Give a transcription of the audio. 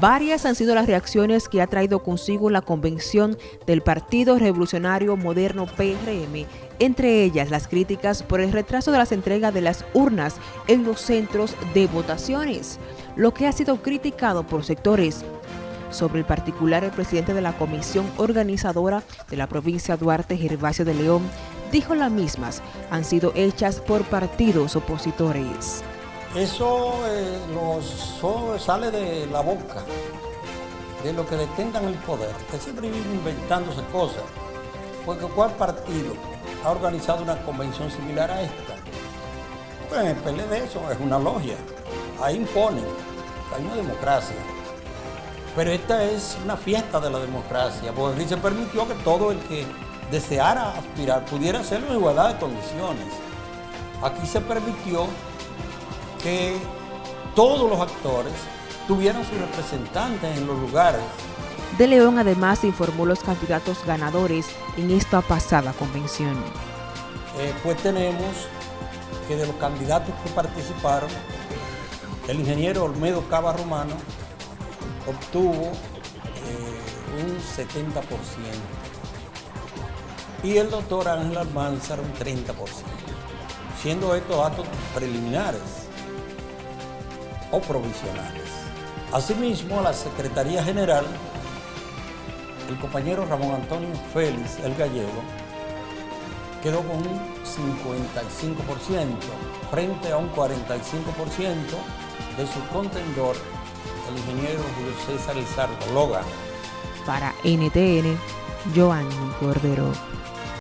Varias han sido las reacciones que ha traído consigo la convención del Partido Revolucionario Moderno PRM, entre ellas las críticas por el retraso de las entregas de las urnas en los centros de votaciones, lo que ha sido criticado por sectores. Sobre el particular, el presidente de la comisión organizadora de la provincia Duarte, Gervasio de León, dijo las mismas han sido hechas por partidos opositores. Eso eh, sale de la boca, de lo que detengan el poder, que siempre viven inventándose cosas. Porque ¿cuál partido ha organizado una convención similar a esta? Pues el PLD eso es una logia, ahí imponen, hay una democracia. Pero esta es una fiesta de la democracia, porque se permitió que todo el que deseara aspirar pudiera hacerlo en igualdad de condiciones. Aquí se permitió que todos los actores tuvieran sus representantes en los lugares. De León además informó los candidatos ganadores en esta pasada convención. Eh, pues tenemos que de los candidatos que participaron, el ingeniero Olmedo Cava Romano obtuvo eh, un 70% y el doctor Ángel Almanzar un 30%, siendo estos datos preliminares o provisionales. Asimismo, la Secretaría General, el compañero Ramón Antonio Félix, el gallego, quedó con un 55% frente a un 45% de su contendor, el ingeniero Julio César Lizardo Logan. Para NTN, Joanny Cordero.